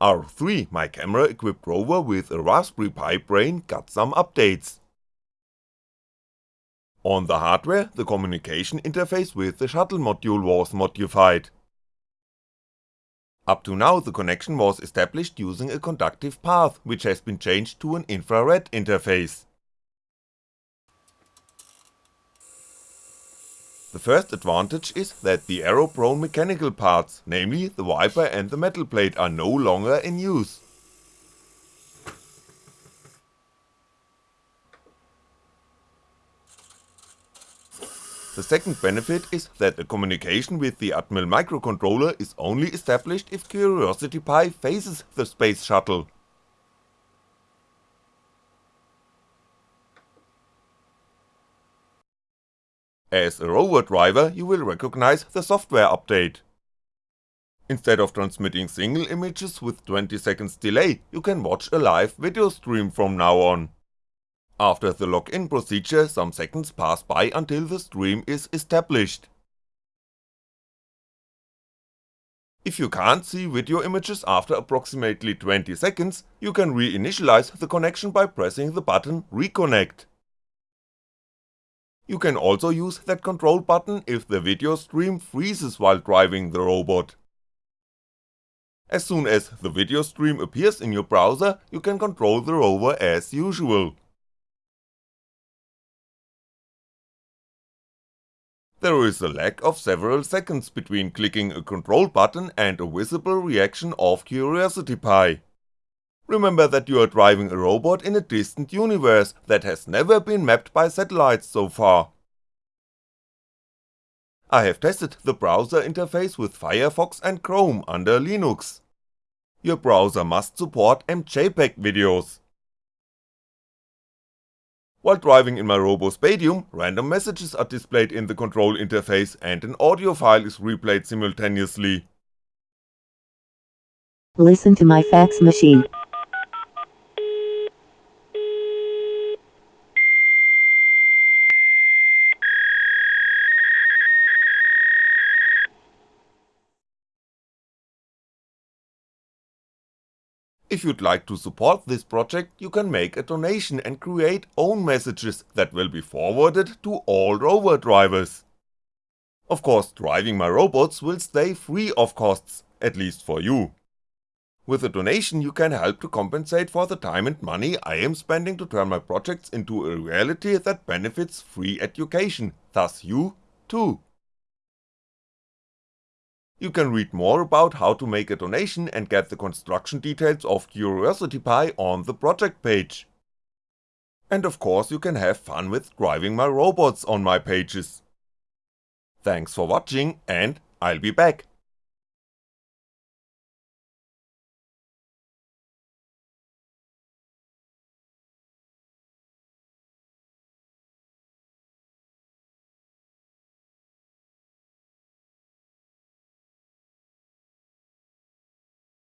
R3, my camera equipped rover with a Raspberry Pi brain got some updates. On the hardware, the communication interface with the shuttle module was modified. Up to now the connection was established using a conductive path, which has been changed to an infrared interface. The first advantage is that the error-prone mechanical parts, namely the wiper and the metal plate are no longer in use. The second benefit is that the communication with the Atmel microcontroller is only established if Curiosity Pi faces the space shuttle. As a rover driver you will recognize the software update. Instead of transmitting single images with 20 seconds delay, you can watch a live video stream from now on. After the login procedure some seconds pass by until the stream is established. If you can't see video images after approximately 20 seconds, you can reinitialize the connection by pressing the button reconnect. You can also use that control button if the video stream freezes while driving the robot. As soon as the video stream appears in your browser, you can control the rover as usual. There is a lag of several seconds between clicking a control button and a visible reaction of Curiosity Pi. Remember that you are driving a robot in a distant universe that has never been mapped by satellites so far. I have tested the browser interface with Firefox and Chrome under Linux. Your browser must support MJPEG videos. While driving in my RoboSpatium, random messages are displayed in the control interface and an audio file is replayed simultaneously. Listen to my fax machine. If you'd like to support this project you can make a donation and create own messages that will be forwarded to all rover drivers. Of course driving my robots will stay free of costs, at least for you. With a donation you can help to compensate for the time and money I am spending to turn my projects into a reality that benefits free education, thus you, too. You can read more about how to make a donation and get the construction details of Curiosity Pi on the project page. And of course you can have fun with driving my robots on my pages. Thanks for watching and I'll be back.